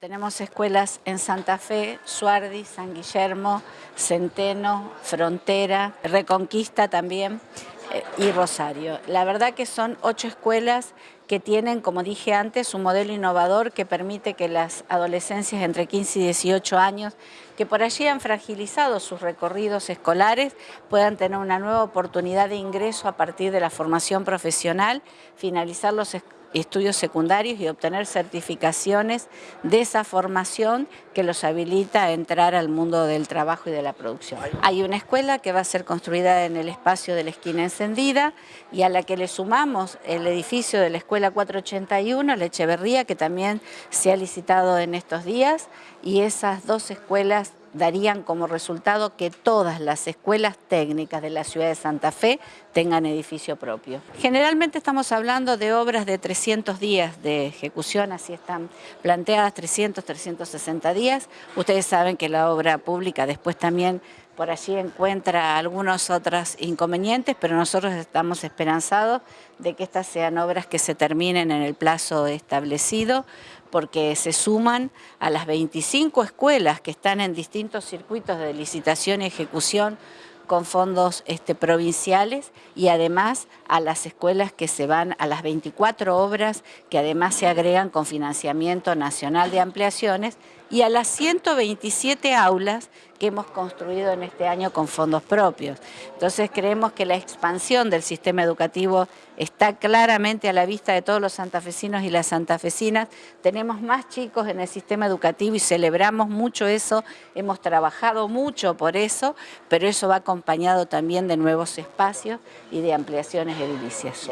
Tenemos escuelas en Santa Fe, Suardi, San Guillermo, Centeno, Frontera, Reconquista también eh, y Rosario. La verdad que son ocho escuelas que tienen, como dije antes, un modelo innovador que permite que las adolescencias entre 15 y 18 años, que por allí han fragilizado sus recorridos escolares, puedan tener una nueva oportunidad de ingreso a partir de la formación profesional, finalizar los estudios secundarios y obtener certificaciones de esa formación que los habilita a entrar al mundo del trabajo y de la producción. Hay una escuela que va a ser construida en el espacio de la esquina encendida y a la que le sumamos el edificio de la Escuela 481, la que también se ha licitado en estos días y esas dos escuelas darían como resultado que todas las escuelas técnicas de la ciudad de Santa Fe tengan edificio propio. Generalmente estamos hablando de obras de 300 días de ejecución, así están planteadas 300, 360 días. Ustedes saben que la obra pública después también por allí encuentra algunos otros inconvenientes, pero nosotros estamos esperanzados de que estas sean obras que se terminen en el plazo establecido, porque se suman a las 25 escuelas que están en distintos circuitos de licitación y ejecución con fondos este, provinciales y además a las escuelas que se van a las 24 obras que además se agregan con financiamiento nacional de ampliaciones y a las 127 aulas que hemos construido en este año con fondos propios. Entonces creemos que la expansión del sistema educativo está claramente a la vista de todos los santafesinos y las santafesinas. Tenemos más chicos en el sistema educativo y celebramos mucho eso, hemos trabajado mucho por eso, pero eso va acompañado también de nuevos espacios y de ampliaciones edilicias.